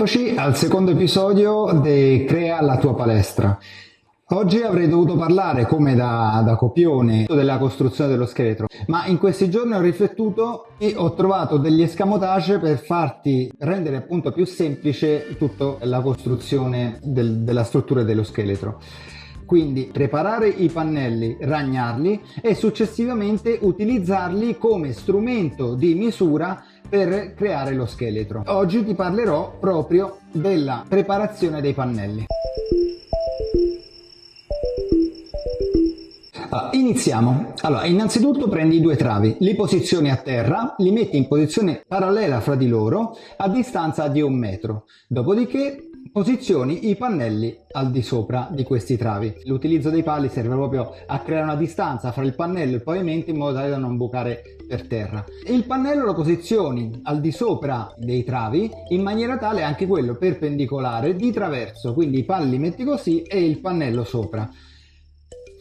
Eccoci al secondo episodio di Crea la tua palestra. Oggi avrei dovuto parlare, come da, da, copione, della costruzione dello scheletro, ma in questi giorni ho riflettuto e ho trovato degli escamotage per farti rendere appunto più semplice tutta la costruzione del, della struttura dello scheletro. Quindi preparare i pannelli, ragnarli e successivamente utilizzarli come strumento di misura per creare lo scheletro. Oggi ti parlerò proprio della preparazione dei pannelli. Iniziamo. Allora, innanzitutto prendi due travi, li posizioni a terra, li metti in posizione parallela fra di loro a distanza di un metro. Dopodiché Posizioni i pannelli al di sopra di questi travi. L'utilizzo dei pali serve proprio a creare una distanza fra il pannello e il pavimento in modo tale da non bucare per terra. Il pannello lo posizioni al di sopra dei travi in maniera tale anche quello perpendicolare di traverso, quindi i pali li metti così e il pannello sopra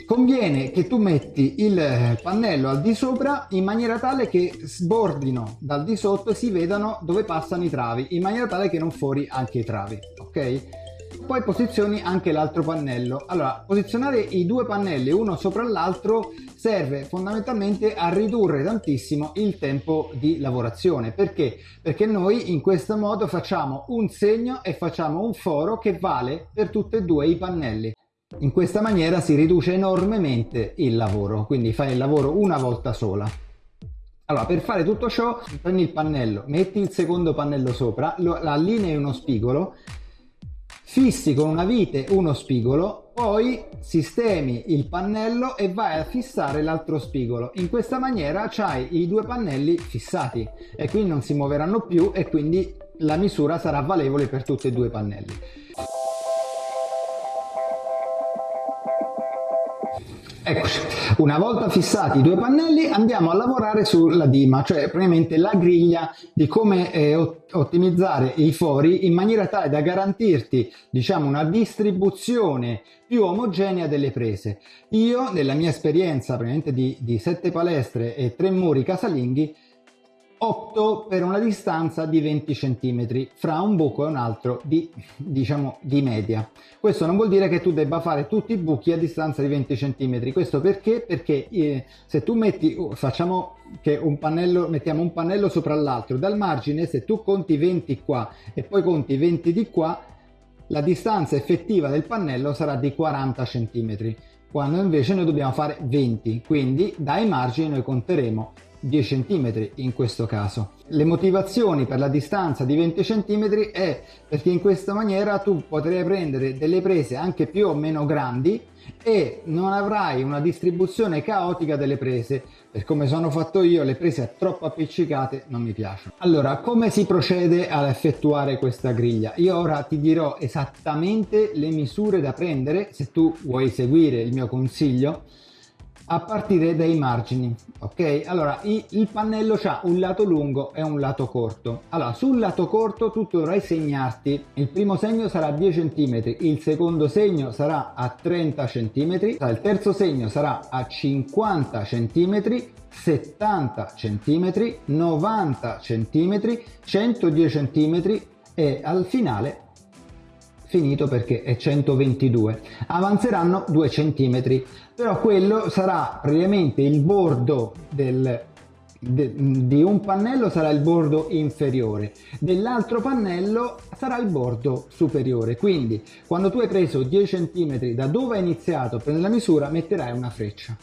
conviene che tu metti il pannello al di sopra in maniera tale che sbordino dal di sotto e si vedano dove passano i travi in maniera tale che non fuori anche i travi ok? Poi posizioni anche l'altro pannello. Allora posizionare i due pannelli uno sopra l'altro serve fondamentalmente a ridurre tantissimo il tempo di lavorazione. Perché? Perché noi in questo modo facciamo un segno e facciamo un foro che vale per tutti e due i pannelli in questa maniera si riduce enormemente il lavoro, quindi fai il lavoro una volta sola. Allora, per fare tutto ciò, prendi il pannello, metti il secondo pannello sopra, lo allinei uno spigolo, fissi con una vite uno spigolo, poi sistemi il pannello e vai a fissare l'altro spigolo. In questa maniera hai i due pannelli fissati e quindi non si muoveranno più e quindi la misura sarà valevole per tutti e due i pannelli. Eccoci, una volta fissati i due pannelli andiamo a lavorare sulla dima, cioè praticamente la griglia di come eh, ottimizzare i fori in maniera tale da garantirti diciamo una distribuzione più omogenea delle prese. Io nella mia esperienza di, di sette palestre e tre muri casalinghi opto per una distanza di 20 cm fra un buco e un altro di, diciamo, di media. Questo non vuol dire che tu debba fare tutti i buchi a distanza di 20 cm. Questo perché? Perché eh, se tu metti, uh, facciamo che un pannello, mettiamo un pannello sopra l'altro, dal margine se tu conti 20 qua e poi conti 20 di qua, la distanza effettiva del pannello sarà di 40 cm quando invece noi dobbiamo fare 20 quindi dai margini noi conteremo 10 cm in questo caso. Le motivazioni per la distanza di 20 cm è perché in questa maniera tu potrai prendere delle prese anche più o meno grandi e non avrai una distribuzione caotica delle prese. Per come sono fatto io le prese troppo appiccicate non mi piacciono. Allora come si procede ad effettuare questa griglia? Io ora ti dirò esattamente le misure da prendere se tu vuoi seguire il mio consiglio a partire dai margini ok? Allora il pannello ha un lato lungo e un lato corto. Allora sul lato corto tu dovrai segnarti il primo segno sarà 10 cm il secondo segno sarà a 30 cm il terzo segno sarà a 50 cm 70 cm 90 cm 110 cm e al finale finito perché è 122 avanzeranno 2 centimetri però quello sarà praticamente il bordo del, de, di un pannello sarà il bordo inferiore dell'altro pannello sarà il bordo superiore. Quindi quando tu hai preso 10 cm da dove hai iniziato per la misura metterai una freccia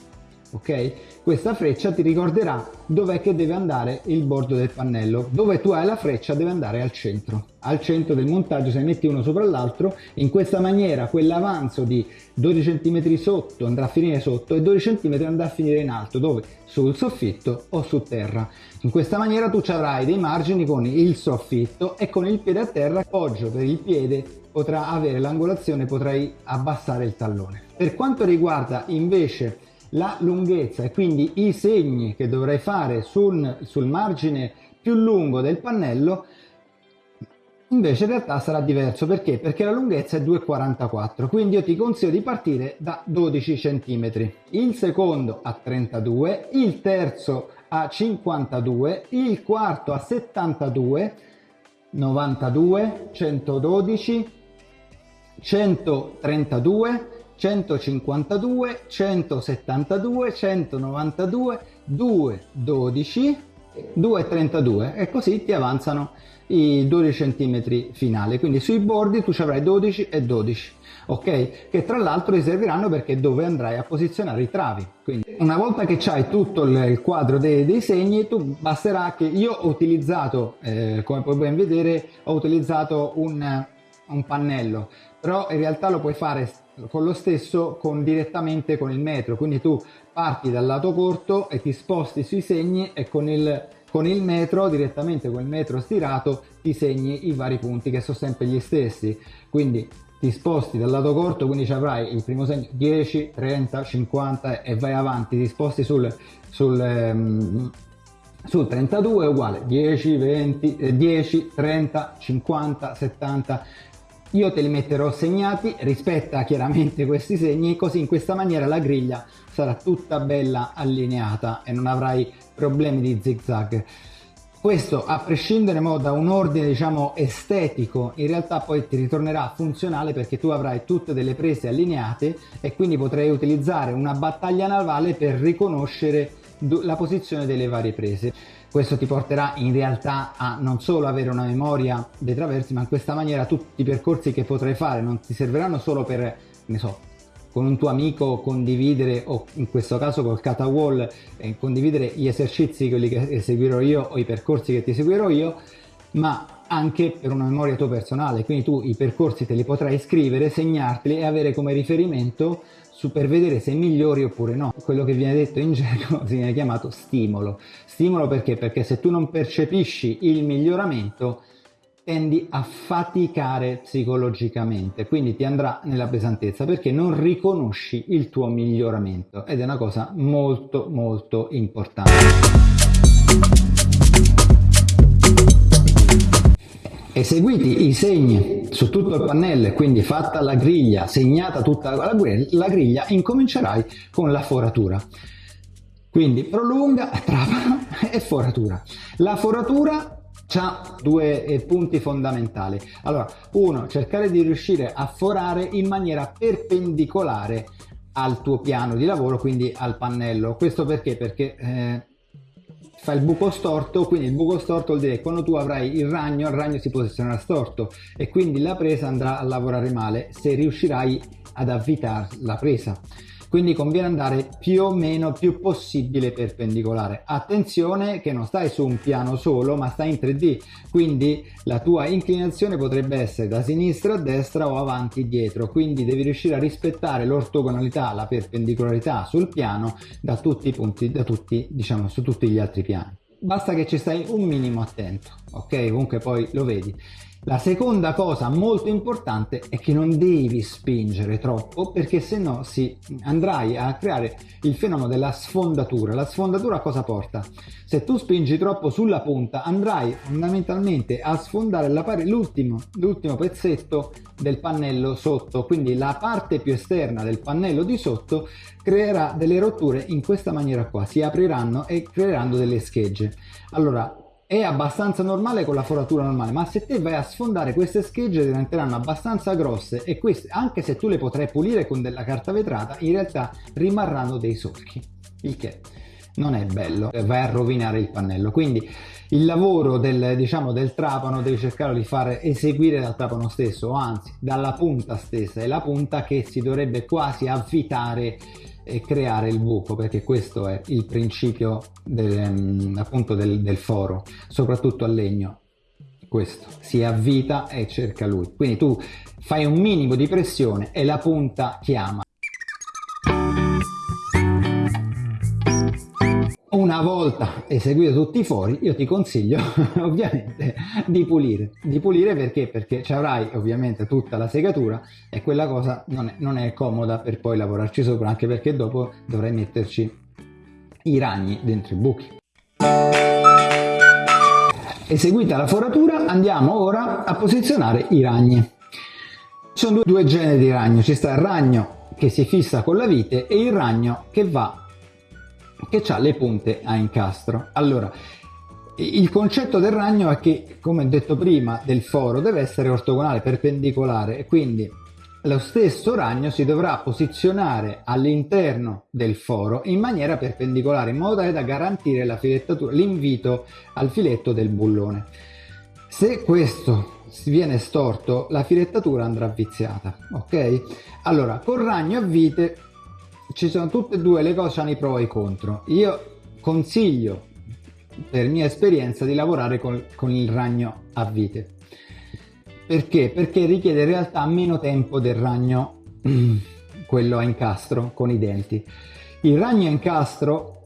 ok? Questa freccia ti ricorderà dov'è che deve andare il bordo del pannello dove tu hai la freccia deve andare al centro. Al centro del montaggio se ne metti uno sopra l'altro in questa maniera quell'avanzo di 12 cm sotto andrà a finire sotto e 12 cm andrà a finire in alto dove? Sul soffitto o su terra. In questa maniera tu avrai dei margini con il soffitto e con il piede a terra appoggio per il piede potrà avere l'angolazione potrai abbassare il tallone. Per quanto riguarda invece la lunghezza e quindi i segni che dovrai fare sul, sul margine più lungo del pannello invece in realtà sarà diverso perché? Perché la lunghezza è 2,44 quindi io ti consiglio di partire da 12 cm il secondo a 32 il terzo a 52 il quarto a 72 92, 112, 132, 152, 172, 192, 2, 12, 2 32 e così ti avanzano i 12 cm finali. Quindi sui bordi tu ci avrai 12 e 12 ok? Che tra l'altro ti serviranno perché dove andrai a posizionare i travi. Quindi una volta che hai tutto il quadro dei, dei, segni, tu basterà che io ho utilizzato, eh, come puoi ben vedere, ho utilizzato un, un pannello, però in realtà lo puoi fare con lo stesso con, direttamente con il metro, quindi tu parti dal lato corto e ti sposti sui segni e con il, con il metro, direttamente con il metro stirato, ti segni i vari punti che sono sempre gli stessi. Quindi ti sposti dal lato corto quindi ci avrai il primo segno 10 30 50 e vai avanti ti sposti sul, sul, um, sul 32 è uguale 10 20 eh, 10 30 50 70 io te li metterò segnati rispetta chiaramente questi segni così in questa maniera la griglia sarà tutta bella allineata e non avrai problemi di zig zag questo a prescindere da un ordine diciamo estetico in realtà poi ti ritornerà funzionale perché tu avrai tutte delle prese allineate e quindi potrai utilizzare una battaglia navale per riconoscere la posizione delle varie prese questo ti porterà in realtà a non solo avere una memoria dei traversi ma in questa maniera tutti i percorsi che potrai fare non ti serviranno solo per ne so con un tuo amico condividere o in questo caso col catawall eh, condividere gli esercizi quelli che eseguirò io o i percorsi che ti seguirò io ma anche per una memoria tua personale quindi tu i percorsi te li potrai scrivere segnarteli e avere come riferimento su per vedere se migliori oppure no. Quello che viene detto in gergo viene chiamato stimolo. Stimolo perché? Perché se tu non percepisci il miglioramento tendi a faticare psicologicamente, quindi ti andrà nella pesantezza perché non riconosci il tuo miglioramento ed è una cosa molto molto importante. Eseguiti i segni su tutto il pannello, quindi fatta la griglia, segnata tutta la griglia, incomincerai con la foratura. Quindi prolunga, trapano e foratura. La foratura ha due eh, punti fondamentali. Allora, uno, cercare di riuscire a forare in maniera perpendicolare al tuo piano di lavoro, quindi al pannello. Questo perché? Perché eh, fa il buco storto, quindi il buco storto vuol dire che quando tu avrai il ragno, il ragno si posizionerà storto e quindi la presa andrà a lavorare male se riuscirai ad avvitare la presa quindi conviene andare più o meno più possibile perpendicolare. Attenzione che non stai su un piano solo ma stai in 3d quindi la tua inclinazione potrebbe essere da sinistra a destra o avanti dietro. Quindi devi riuscire a rispettare l'ortogonalità la perpendicolarità sul piano da tutti i punti da tutti diciamo su tutti gli altri piani. Basta che ci stai un minimo attento ok? Comunque poi lo vedi la seconda cosa molto importante è che non devi spingere troppo perché se no si andrai a creare il fenomeno della sfondatura. La sfondatura cosa porta? Se tu spingi troppo sulla punta andrai fondamentalmente a sfondare l'ultimo pezzetto del pannello sotto, quindi la parte più esterna del pannello di sotto creerà delle rotture in questa maniera qua, si apriranno e creeranno delle schegge. Allora è abbastanza normale con la foratura normale ma se te vai a sfondare queste schegge diventeranno abbastanza grosse e queste anche se tu le potrai pulire con della carta vetrata in realtà rimarranno dei solchi il che non è bello. Vai a rovinare il pannello. Quindi il lavoro del, diciamo, del trapano devi cercare di fare eseguire dal trapano stesso anzi dalla punta stessa. È la punta che si dovrebbe quasi avvitare e creare il buco perché questo è il principio del, mm, appunto del, del foro soprattutto a legno. Questo. Si avvita e cerca lui. Quindi tu fai un minimo di pressione e la punta chiama una volta eseguito tutti i fori io ti consiglio ovviamente di pulire. Di pulire perché? Perché ci avrai ovviamente tutta la segatura e quella cosa non è, non è comoda per poi lavorarci sopra anche perché dopo dovrai metterci i ragni dentro i buchi. Eseguita la foratura andiamo ora a posizionare i ragni. Ci sono due, due generi di ragno. Ci sta il ragno che si fissa con la vite e il ragno che va che ha le punte a incastro. Allora, Il concetto del ragno è che, come detto prima, del foro deve essere ortogonale, perpendicolare e quindi lo stesso ragno si dovrà posizionare all'interno del foro in maniera perpendicolare in modo tale da garantire la filettatura, l'invito al filetto del bullone. Se questo viene storto la filettatura andrà viziata, ok? Allora, con ragno a vite ci sono tutte e due le cose, hanno i pro e i contro. Io consiglio per mia esperienza di lavorare con, con il ragno a vite. Perché? Perché richiede in realtà meno tempo del ragno, quello a incastro con i denti. Il ragno a incastro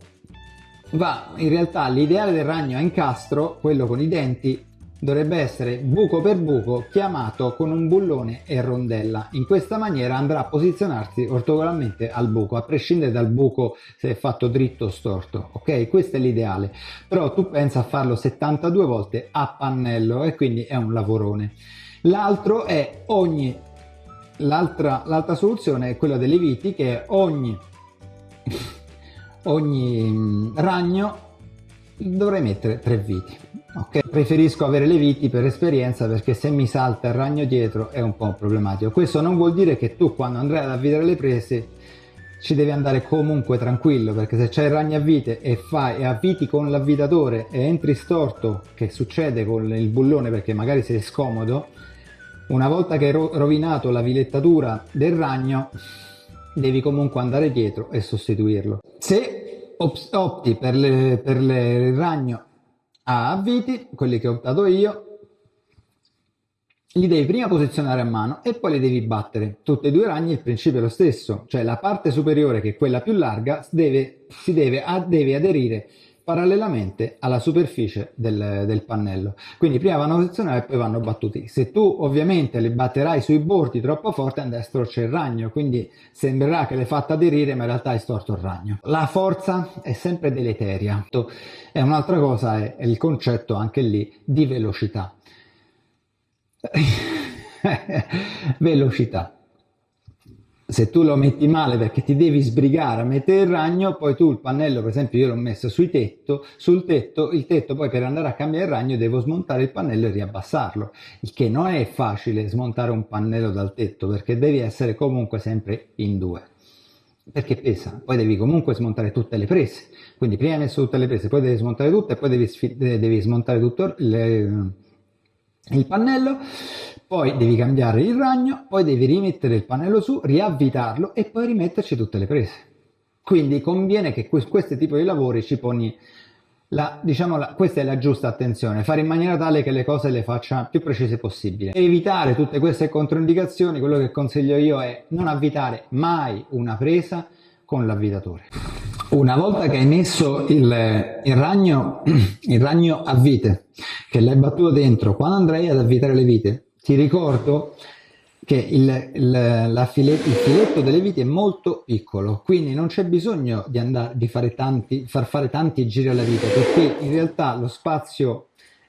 va, in realtà l'ideale del ragno a incastro, quello con i denti, dovrebbe essere buco per buco chiamato con un bullone e rondella. In questa maniera andrà a posizionarsi ortogonalmente al buco, a prescindere dal buco se è fatto dritto o storto. Ok, questo è l'ideale. Però tu pensa a farlo 72 volte a pannello e quindi è un lavorone. L'altro è ogni l'altra, soluzione è quella delle viti che ogni ogni ragno dovrei mettere tre viti ok preferisco avere le viti per esperienza perché se mi salta il ragno dietro è un po' problematico. Questo non vuol dire che tu quando andrai ad avvidare le prese ci devi andare comunque tranquillo perché se c'è il ragno a vite e fai e avviti con l'avvitatore e entri storto che succede con il bullone perché magari sei scomodo una volta che hai rovinato la vilettatura del ragno devi comunque andare dietro e sostituirlo. Se opti per, le, per le, il ragno a viti, quelli che ho optato io, li devi prima posizionare a mano e poi li devi battere. Tutti e due i ragni il principio è lo stesso, cioè la parte superiore che è quella più larga deve, si deve, deve aderire parallelamente alla superficie del, del, pannello. Quindi prima vanno posizionati e poi vanno battuti. Se tu ovviamente li batterai sui bordi troppo forte, a destro c'è il ragno, quindi sembrerà che l'hai fatta aderire ma in realtà hai storto il ragno. La forza è sempre deleteria. E un'altra cosa è, è il concetto anche lì di velocità. velocità se tu lo metti male perché ti devi sbrigare a mettere il ragno, poi tu il pannello, per esempio io l'ho messo sui tetto, sul tetto, il tetto poi per andare a cambiare il ragno devo smontare il pannello e riabbassarlo, il che non è facile smontare un pannello dal tetto perché devi essere comunque sempre in due, perché pesa, poi devi comunque smontare tutte le prese, quindi prima hai messo tutte le prese, poi devi smontare tutte e poi devi, devi smontare tutto le, il pannello poi devi cambiare il ragno, poi devi rimettere il pannello su, riavvitarlo e poi rimetterci tutte le prese. Quindi conviene che questo tipo di lavori ci poni la, diciamo la, questa è la giusta attenzione, fare in maniera tale che le cose le faccia più precise possibile. Evitare tutte queste controindicazioni, quello che consiglio io è non avvitare mai una presa con l'avvitatore. Una volta che hai messo il, il, ragno, il ragno a vite, che l'hai battuto dentro, quando andrai ad avvitare le vite, ti ricordo che il, il, filet, il, filetto delle viti è molto piccolo, quindi non c'è bisogno di, andare, di fare tanti, far fare tanti giri alla vite, perché in realtà lo spazio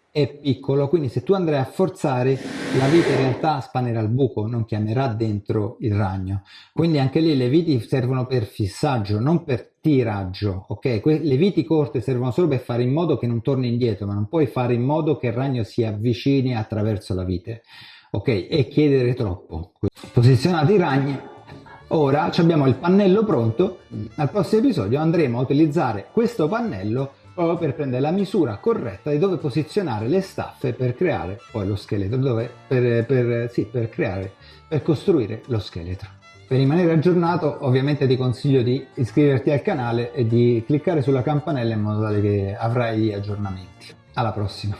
è piccolo, quindi se tu andrai a forzare, la vite in realtà spanerà il buco, non chiamerà dentro il ragno. Quindi anche lì le viti servono per fissaggio, non per tiraggio, ok? le viti corte servono solo per fare in modo che non torni indietro, ma non puoi fare in modo che il ragno si avvicini attraverso la vite, ok? E chiedere troppo. Posizionati i ragni, ora abbiamo il pannello pronto, al prossimo episodio andremo a utilizzare questo pannello proprio per prendere la misura corretta di dove posizionare le staffe per creare poi lo scheletro, dove, per, per, sì, per creare, per costruire lo scheletro. Per rimanere aggiornato ovviamente ti consiglio di iscriverti al canale e di cliccare sulla campanella in modo tale che avrai aggiornamenti. Alla prossima!